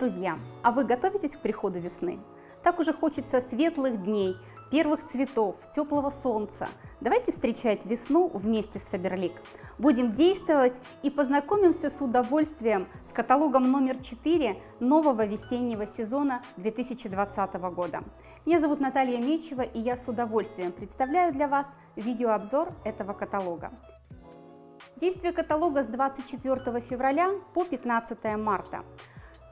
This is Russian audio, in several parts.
друзья, а вы готовитесь к приходу весны? Так уже хочется светлых дней, первых цветов, теплого солнца. Давайте встречать весну вместе с Фаберлик. Будем действовать и познакомимся с удовольствием с каталогом номер 4 нового весеннего сезона 2020 года. Меня зовут Наталья Мечева и я с удовольствием представляю для вас видеообзор этого каталога. Действие каталога с 24 февраля по 15 марта.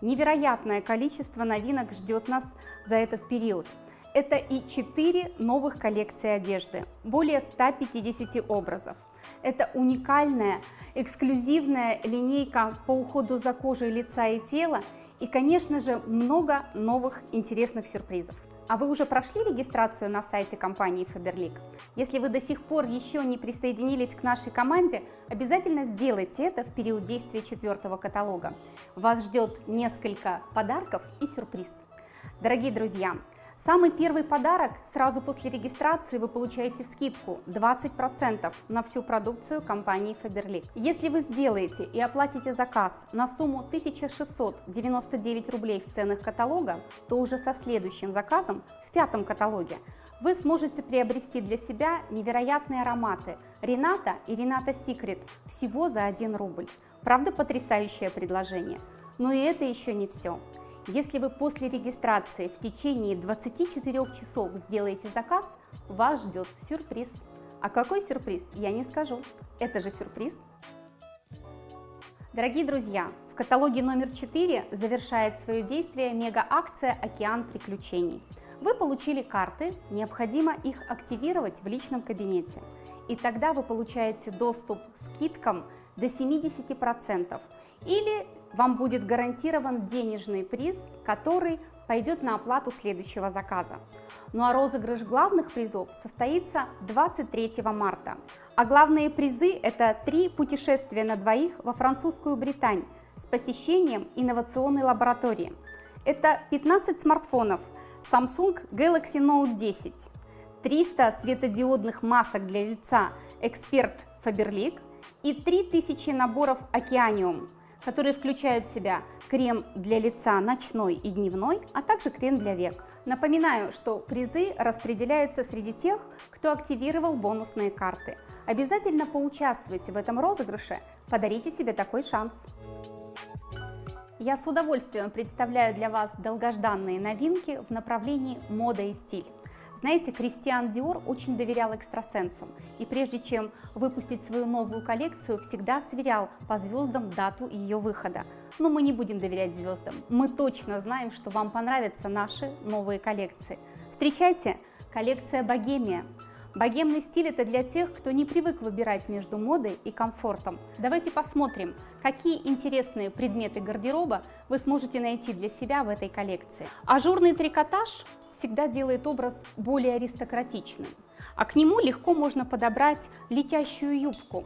Невероятное количество новинок ждет нас за этот период. Это и 4 новых коллекции одежды, более 150 образов. Это уникальная, эксклюзивная линейка по уходу за кожей лица и тела и, конечно же, много новых интересных сюрпризов. А вы уже прошли регистрацию на сайте компании Faberlic? Если вы до сих пор еще не присоединились к нашей команде, обязательно сделайте это в период действия четвертого каталога. Вас ждет несколько подарков и сюрприз. Дорогие друзья, Самый первый подарок сразу после регистрации вы получаете скидку 20% на всю продукцию компании Faberlic. Если вы сделаете и оплатите заказ на сумму 1699 рублей в ценах каталога, то уже со следующим заказом в пятом каталоге вы сможете приобрести для себя невероятные ароматы Рената и Рената Секрет всего за 1 рубль. Правда потрясающее предложение? Но и это еще не все. Если вы после регистрации в течение 24 часов сделаете заказ, вас ждет сюрприз. А какой сюрприз, я не скажу. Это же сюрприз. Дорогие друзья, в каталоге номер 4 завершает свое действие мега-акция «Океан приключений». Вы получили карты, необходимо их активировать в личном кабинете. И тогда вы получаете доступ к скидкам до 70% или вам будет гарантирован денежный приз, который пойдет на оплату следующего заказа. Ну а розыгрыш главных призов состоится 23 марта. А главные призы – это три путешествия на двоих во французскую Британь с посещением инновационной лаборатории. Это 15 смартфонов Samsung Galaxy Note 10, 300 светодиодных масок для лица Эксперт Faberlic и 3000 наборов Океаниум которые включают в себя крем для лица ночной и дневной, а также крем для век. Напоминаю, что призы распределяются среди тех, кто активировал бонусные карты. Обязательно поучаствуйте в этом розыгрыше, подарите себе такой шанс. Я с удовольствием представляю для вас долгожданные новинки в направлении мода и стиль. Знаете, Кристиан Диор очень доверял экстрасенсам, и прежде чем выпустить свою новую коллекцию, всегда сверял по звездам дату ее выхода. Но мы не будем доверять звездам, мы точно знаем, что вам понравятся наши новые коллекции. Встречайте, коллекция «Богемия». Богемный стиль – это для тех, кто не привык выбирать между модой и комфортом. Давайте посмотрим, какие интересные предметы гардероба вы сможете найти для себя в этой коллекции. Ажурный трикотаж всегда делает образ более аристократичным, а к нему легко можно подобрать летящую юбку.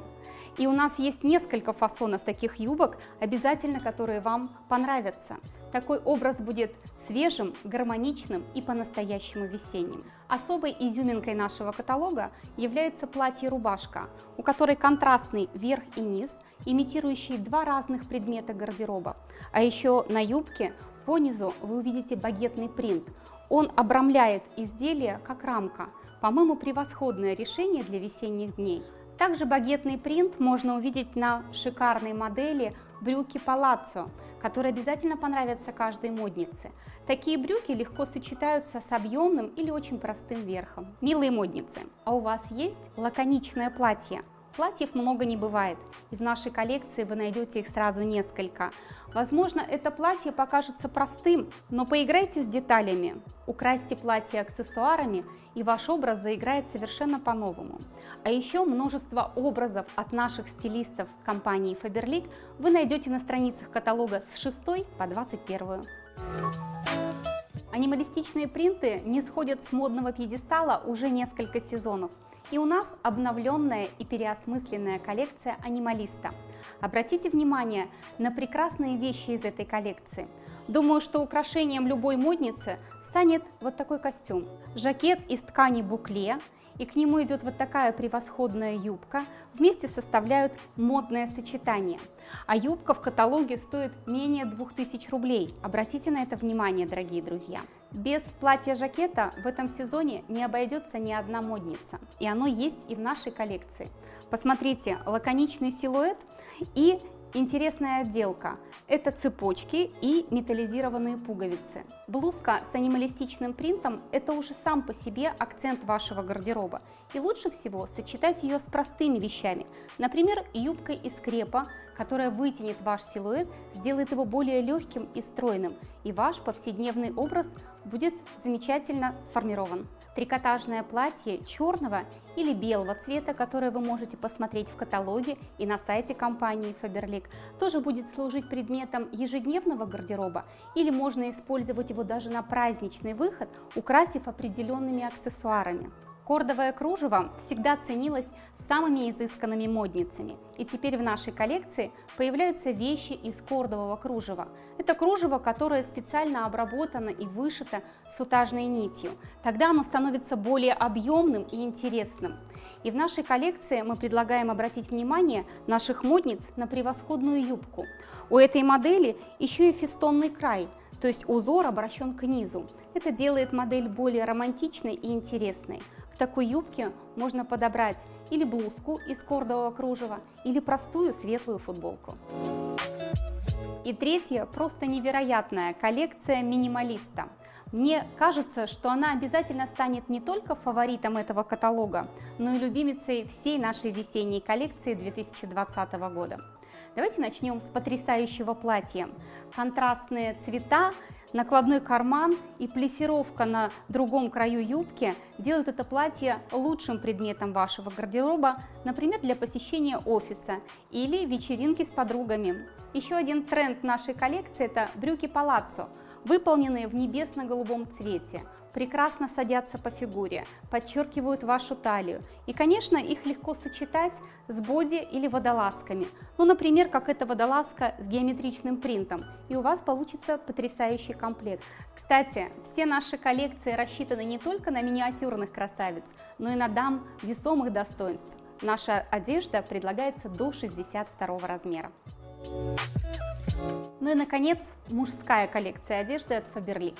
И у нас есть несколько фасонов таких юбок, обязательно которые вам понравятся. Такой образ будет свежим, гармоничным и по-настоящему весенним. Особой изюминкой нашего каталога является платье-рубашка, у которой контрастный верх и низ, имитирующие два разных предмета гардероба. А еще на юбке по низу вы увидите багетный принт, он обрамляет изделие как рамка. По-моему, превосходное решение для весенних дней. Также багетный принт можно увидеть на шикарной модели брюки Palazzo, которые обязательно понравятся каждой моднице. Такие брюки легко сочетаются с объемным или очень простым верхом. Милые модницы, а у вас есть лаконичное платье? Платьев много не бывает, и в нашей коллекции вы найдете их сразу несколько. Возможно, это платье покажется простым, но поиграйте с деталями, украсьте платье аксессуарами, и ваш образ заиграет совершенно по-новому. А еще множество образов от наших стилистов компании Faberlic вы найдете на страницах каталога с 6 по 21. Анималистичные принты не сходят с модного пьедестала уже несколько сезонов. И у нас обновленная и переосмысленная коллекция анималиста. Обратите внимание на прекрасные вещи из этой коллекции. Думаю, что украшением любой модницы станет вот такой костюм. Жакет из ткани букле и к нему идет вот такая превосходная юбка, вместе составляют модное сочетание. А юбка в каталоге стоит менее 2000 рублей. Обратите на это внимание, дорогие друзья. Без платья-жакета в этом сезоне не обойдется ни одна модница, и оно есть и в нашей коллекции. Посмотрите, лаконичный силуэт и Интересная отделка – это цепочки и металлизированные пуговицы. Блузка с анималистичным принтом – это уже сам по себе акцент вашего гардероба. И лучше всего сочетать ее с простыми вещами, например, юбкой из крепа, которая вытянет ваш силуэт, сделает его более легким и стройным, и ваш повседневный образ будет замечательно сформирован трикотажное платье черного или белого цвета, которое вы можете посмотреть в каталоге и на сайте компании Faberlic, тоже будет служить предметом ежедневного гардероба или можно использовать его даже на праздничный выход, украсив определенными аксессуарами. Кордовое кружево всегда ценилось самыми изысканными модницами, и теперь в нашей коллекции появляются вещи из кордового кружева. Это кружево, которое специально обработано и вышито сутажной нитью. Тогда оно становится более объемным и интересным. И в нашей коллекции мы предлагаем обратить внимание наших модниц на превосходную юбку. У этой модели еще и фестонный край, то есть узор обращен к низу. Это делает модель более романтичной и интересной такой юбке можно подобрать или блузку из кордового кружева, или простую светлую футболку. И третья просто невероятная коллекция минималиста. Мне кажется, что она обязательно станет не только фаворитом этого каталога, но и любимицей всей нашей весенней коллекции 2020 года. Давайте начнем с потрясающего платья. Контрастные цвета, накладной карман и плессировка на другом краю юбки делают это платье лучшим предметом вашего гардероба, например, для посещения офиса или вечеринки с подругами. Еще один тренд нашей коллекции – это брюки палаццо, выполненные в небесно-голубом цвете прекрасно садятся по фигуре, подчеркивают вашу талию. И, конечно, их легко сочетать с боди или водолазками. Ну, например, как эта водолазка с геометричным принтом. И у вас получится потрясающий комплект. Кстати, все наши коллекции рассчитаны не только на миниатюрных красавиц, но и на дам весомых достоинств. Наша одежда предлагается до 62 размера. Ну и, наконец, мужская коллекция одежды от Faberlic.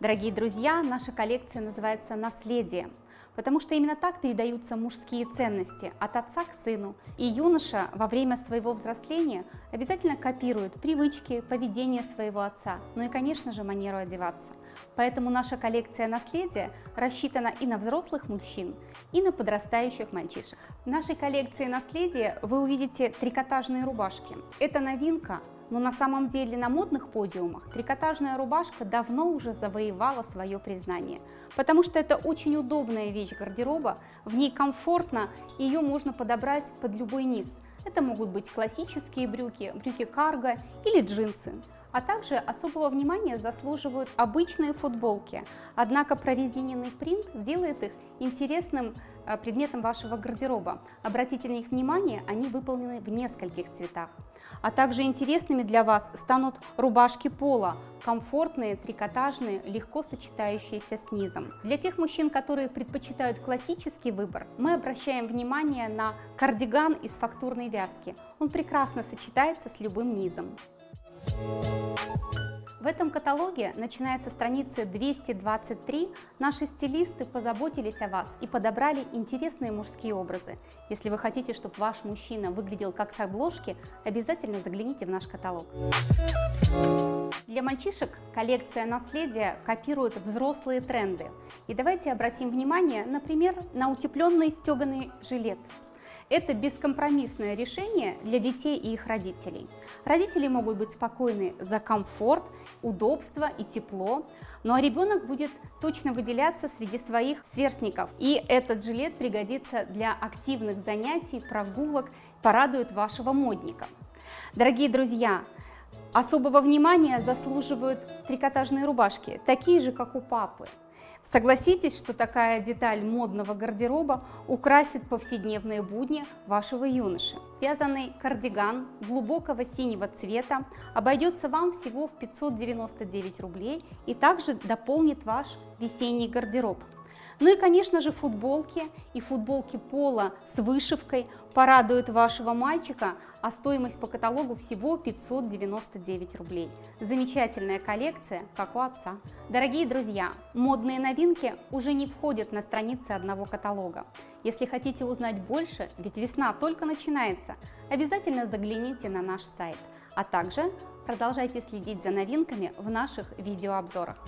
Дорогие друзья, наша коллекция называется «Наследие», потому что именно так передаются мужские ценности от отца к сыну. И юноша во время своего взросления обязательно копирует привычки, поведение своего отца, ну и, конечно же, манеру одеваться. Поэтому наша коллекция наследия рассчитана и на взрослых мужчин, и на подрастающих мальчишек. В нашей коллекции наследия вы увидите трикотажные рубашки. Это новинка, но на самом деле на модных подиумах трикотажная рубашка давно уже завоевала свое признание, потому что это очень удобная вещь гардероба, в ней комфортно, ее можно подобрать под любой низ. Это могут быть классические брюки, брюки карго или джинсы. А также особого внимания заслуживают обычные футболки, однако прорезиненный принт делает их интересным э, предметом вашего гардероба. Обратите на них внимание, они выполнены в нескольких цветах. А также интересными для вас станут рубашки пола, комфортные, трикотажные, легко сочетающиеся с низом. Для тех мужчин, которые предпочитают классический выбор, мы обращаем внимание на кардиган из фактурной вязки. Он прекрасно сочетается с любым низом. В этом каталоге, начиная со страницы 223, наши стилисты позаботились о вас и подобрали интересные мужские образы. Если вы хотите, чтобы ваш мужчина выглядел как с обложки, обязательно загляните в наш каталог. Для мальчишек коллекция наследия копирует взрослые тренды. И давайте обратим внимание, например, на утепленный стеганый жилет. Это бескомпромиссное решение для детей и их родителей. Родители могут быть спокойны за комфорт, удобство и тепло, ну а ребенок будет точно выделяться среди своих сверстников. И этот жилет пригодится для активных занятий, прогулок, порадует вашего модника. Дорогие друзья, особого внимания заслуживают трикотажные рубашки, такие же, как у папы. Согласитесь, что такая деталь модного гардероба украсит повседневные будни вашего юноши. Вязаный кардиган глубокого синего цвета обойдется вам всего в 599 рублей и также дополнит ваш весенний гардероб. Ну и, конечно же, футболки и футболки пола с вышивкой порадуют вашего мальчика, а стоимость по каталогу всего 599 рублей. Замечательная коллекция, как у отца. Дорогие друзья, модные новинки уже не входят на страницы одного каталога. Если хотите узнать больше, ведь весна только начинается, обязательно загляните на наш сайт, а также продолжайте следить за новинками в наших видеообзорах.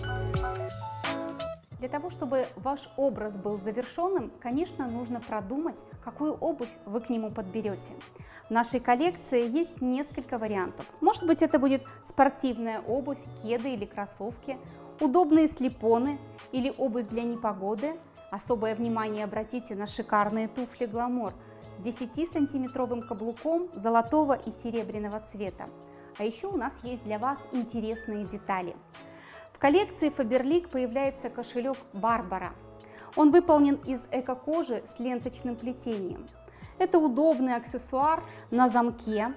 Для того, чтобы ваш образ был завершенным, конечно, нужно продумать, какую обувь вы к нему подберете. В нашей коллекции есть несколько вариантов. Может быть, это будет спортивная обувь, кеды или кроссовки, удобные слепоны или обувь для непогоды. Особое внимание обратите на шикарные туфли «Гламор» с 10-сантиметровым каблуком золотого и серебряного цвета. А еще у нас есть для вас интересные детали коллекции Faberlic появляется кошелек Барбара. Он выполнен из эко-кожи с ленточным плетением. Это удобный аксессуар на замке.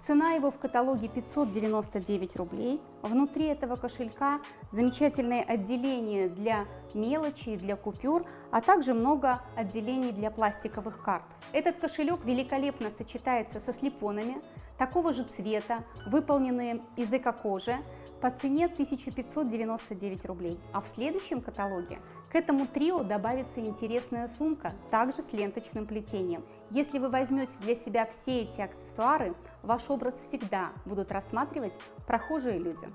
Цена его в каталоге 599 рублей. Внутри этого кошелька замечательное отделение для мелочи, для купюр, а также много отделений для пластиковых карт. Этот кошелек великолепно сочетается со слепонами такого же цвета, выполненные из эко-кожи, по цене 1599 рублей. А в следующем каталоге к этому трио добавится интересная сумка, также с ленточным плетением. Если вы возьмете для себя все эти аксессуары, ваш образ всегда будут рассматривать прохожие люди.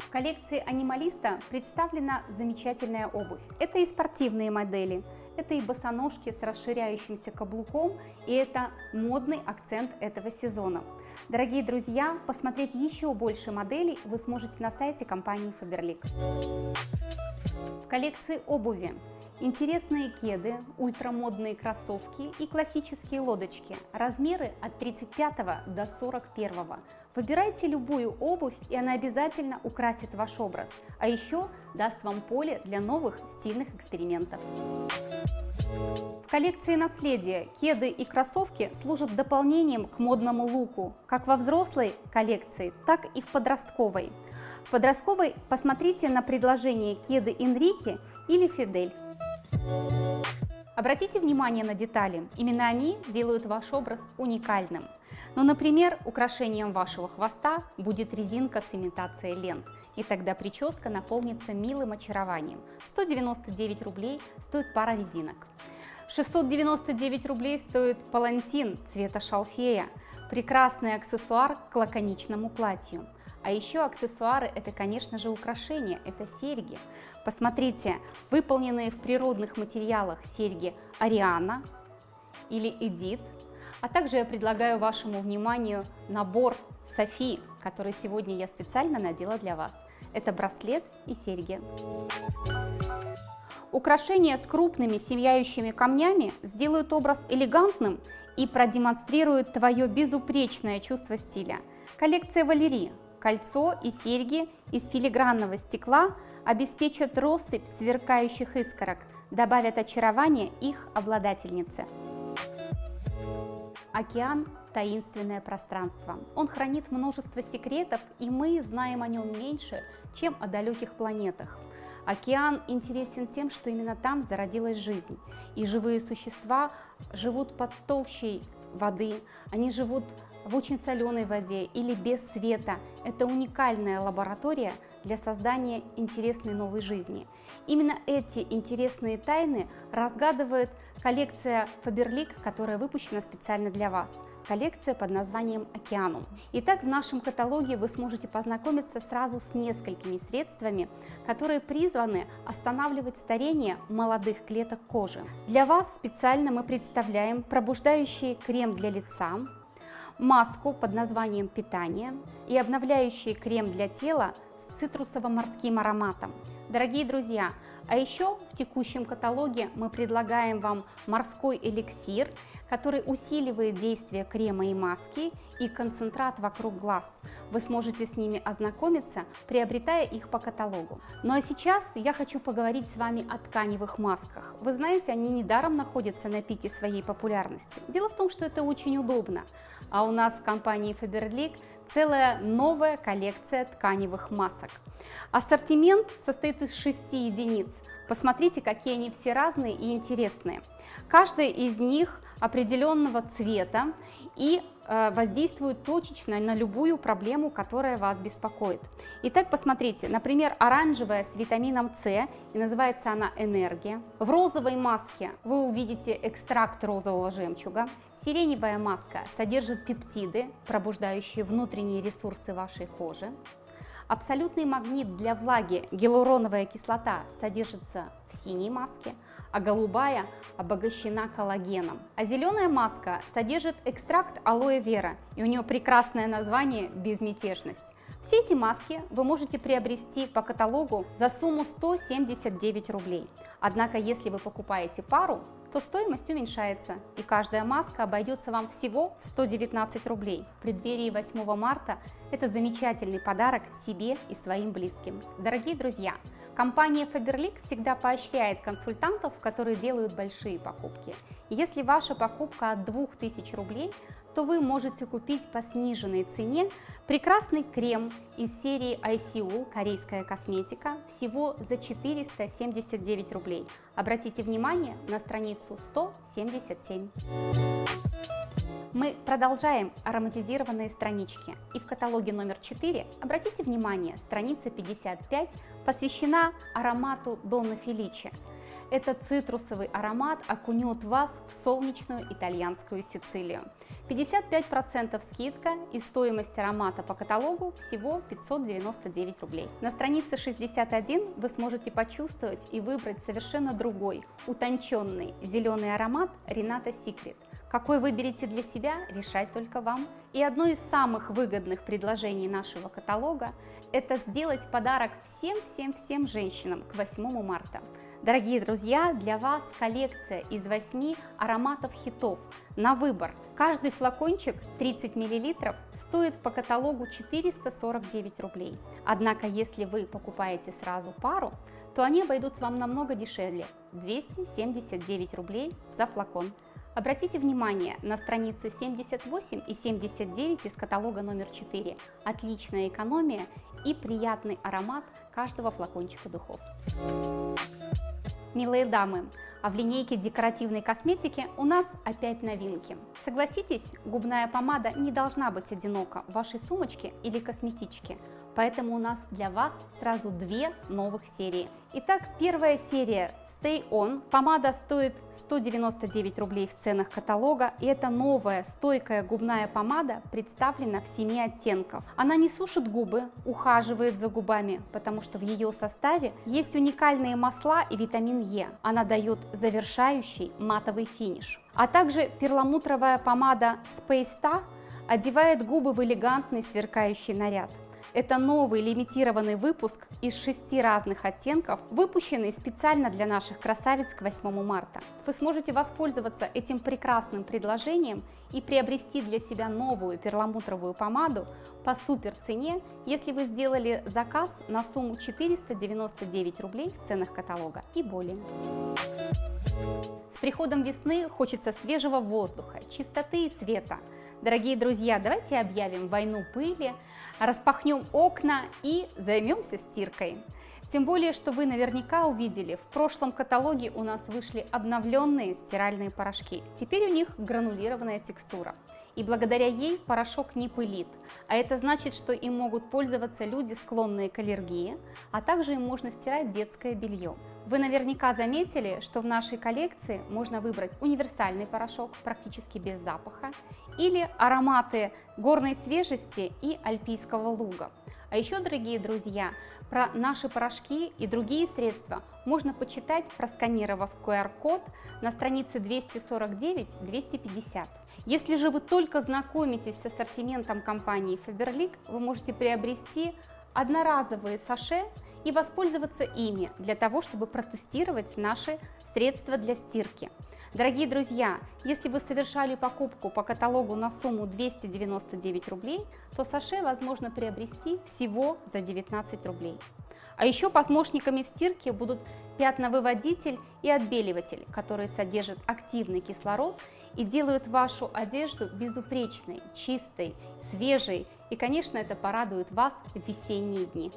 В коллекции анималиста представлена замечательная обувь. Это и спортивные модели, это и босоножки с расширяющимся каблуком, и это модный акцент этого сезона. Дорогие друзья, посмотреть еще больше моделей вы сможете на сайте компании Faberlic. В коллекции обуви интересные кеды, ультрамодные кроссовки и классические лодочки. Размеры от 35 до 41. Выбирайте любую обувь, и она обязательно украсит ваш образ, а еще даст вам поле для новых стильных экспериментов. Коллекции наследия кеды и кроссовки служат дополнением к модному луку, как во взрослой коллекции, так и в подростковой. В подростковой посмотрите на предложение кеды Энрике или Фидель. Обратите внимание на детали, именно они делают ваш образ уникальным. Ну, например, украшением вашего хвоста будет резинка с имитацией лент, и тогда прическа наполнится милым очарованием. 199 рублей стоит пара резинок. 699 рублей стоит палантин цвета шалфея, прекрасный аксессуар к лаконичному платью. А еще аксессуары это, конечно же, украшения, это серьги. Посмотрите, выполненные в природных материалах серьги Ариана или Эдит, а также я предлагаю вашему вниманию набор Софи, который сегодня я специально надела для вас. Это браслет и серьги. Украшения с крупными сияющими камнями сделают образ элегантным и продемонстрируют твое безупречное чувство стиля. Коллекция Валерии. Кольцо и серьги из филигранного стекла обеспечат россыпь сверкающих искорок, добавят очарование их обладательнице. Океан – таинственное пространство. Он хранит множество секретов, и мы знаем о нем меньше, чем о далеких планетах. Океан интересен тем, что именно там зародилась жизнь, и живые существа живут под толщей воды, они живут в очень соленой воде или без света. Это уникальная лаборатория для создания интересной новой жизни. Именно эти интересные тайны разгадывает коллекция Faberlic, которая выпущена специально для вас. Коллекция под названием «Океанум». Итак, в нашем каталоге вы сможете познакомиться сразу с несколькими средствами, которые призваны останавливать старение молодых клеток кожи. Для вас специально мы представляем пробуждающий крем для лица, маску под названием «Питание» и обновляющий крем для тела с цитрусово-морским ароматом. Дорогие друзья, а еще в текущем каталоге мы предлагаем вам морской эликсир, который усиливает действие крема и маски и концентрат вокруг глаз. Вы сможете с ними ознакомиться, приобретая их по каталогу. Ну а сейчас я хочу поговорить с вами о тканевых масках. Вы знаете, они недаром находятся на пике своей популярности. Дело в том, что это очень удобно. А у нас в компании Faberlic целая новая коллекция тканевых масок. Ассортимент состоит из 6 единиц Посмотрите, какие они все разные и интересные. Каждая из них определенного цвета и воздействует точечно на любую проблему, которая вас беспокоит. Итак, посмотрите, например, оранжевая с витамином С, и называется она «Энергия». В розовой маске вы увидите экстракт розового жемчуга. Сиреневая маска содержит пептиды, пробуждающие внутренние ресурсы вашей кожи. Абсолютный магнит для влаги гиалуроновая кислота содержится в синей маске, а голубая обогащена коллагеном. А зеленая маска содержит экстракт алоэ вера, и у нее прекрасное название «Безмятежность». Все эти маски вы можете приобрести по каталогу за сумму 179 рублей. Однако, если вы покупаете пару, то стоимость уменьшается, и каждая маска обойдется вам всего в 119 рублей. В преддверии 8 марта это замечательный подарок себе и своим близким. Дорогие друзья, Компания Faberlic всегда поощряет консультантов, которые делают большие покупки. Если ваша покупка от 2000 рублей, то вы можете купить по сниженной цене прекрасный крем из серии ICU корейская косметика всего за 479 рублей. Обратите внимание на страницу 177. Мы продолжаем ароматизированные странички. И в каталоге номер 4, обратите внимание, страница 55 посвящена аромату Донна Феличи. Этот цитрусовый аромат окунет вас в солнечную итальянскую Сицилию. 55% скидка и стоимость аромата по каталогу всего 599 рублей. На странице 61 вы сможете почувствовать и выбрать совершенно другой, утонченный зеленый аромат Рената Секрет. Какой выберете для себя, решать только вам. И одно из самых выгодных предложений нашего каталога – это сделать подарок всем-всем-всем женщинам к 8 марта. Дорогие друзья, для вас коллекция из 8 ароматов хитов на выбор. Каждый флакончик 30 мл стоит по каталогу 449 рублей. Однако, если вы покупаете сразу пару, то они обойдутся вам намного дешевле – 279 рублей за флакон. Обратите внимание на страницы 78 и 79 из каталога номер 4. Отличная экономия и приятный аромат каждого флакончика духов. Милые дамы, а в линейке декоративной косметики у нас опять новинки. Согласитесь, губная помада не должна быть одинока в вашей сумочке или косметичке, поэтому у нас для вас сразу две новых серии – Итак, первая серия Stay On. Помада стоит 199 рублей в ценах каталога. И это новая стойкая губная помада представлена в 7 оттенков. Она не сушит губы, ухаживает за губами, потому что в ее составе есть уникальные масла и витамин Е. Она дает завершающий матовый финиш. А также перламутровая помада Space Star одевает губы в элегантный сверкающий наряд. Это новый лимитированный выпуск из шести разных оттенков, выпущенный специально для наших красавиц к 8 марта. Вы сможете воспользоваться этим прекрасным предложением и приобрести для себя новую перламутровую помаду по супер цене, если вы сделали заказ на сумму 499 рублей в ценах каталога и более. С приходом весны хочется свежего воздуха, чистоты и света. Дорогие друзья, давайте объявим войну пыли, распахнем окна и займемся стиркой. Тем более, что вы наверняка увидели, в прошлом каталоге у нас вышли обновленные стиральные порошки. Теперь у них гранулированная текстура. И благодаря ей порошок не пылит. А это значит, что им могут пользоваться люди, склонные к аллергии, а также им можно стирать детское белье. Вы наверняка заметили, что в нашей коллекции можно выбрать универсальный порошок, практически без запаха, или ароматы горной свежести и альпийского луга. А еще, дорогие друзья, про наши порошки и другие средства можно почитать, просканировав QR-код на странице 249-250. Если же вы только знакомитесь с ассортиментом компании Faberlic, вы можете приобрести одноразовые саше и воспользоваться ими для того, чтобы протестировать наши средства для стирки. Дорогие друзья, если вы совершали покупку по каталогу на сумму 299 рублей, то саше возможно приобрести всего за 19 рублей. А еще помощниками в стирке будут пятновыводитель и отбеливатель, которые содержат активный кислород и делают вашу одежду безупречной, чистой, свежей и, конечно, это порадует вас в весенние дни.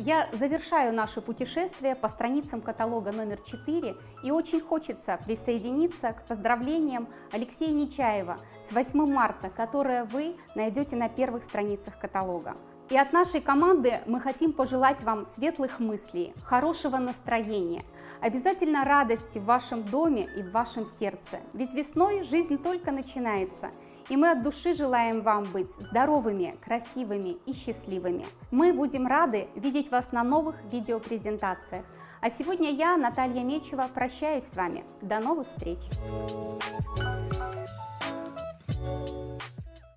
Я завершаю наше путешествие по страницам каталога номер 4 и очень хочется присоединиться к поздравлениям Алексея Нечаева с 8 марта, которое вы найдете на первых страницах каталога. И от нашей команды мы хотим пожелать вам светлых мыслей, хорошего настроения, обязательно радости в вашем доме и в вашем сердце. Ведь весной жизнь только начинается, и мы от души желаем вам быть здоровыми, красивыми и счастливыми. Мы будем рады видеть вас на новых видеопрезентациях. А сегодня я, Наталья Мечева, прощаюсь с вами. До новых встреч!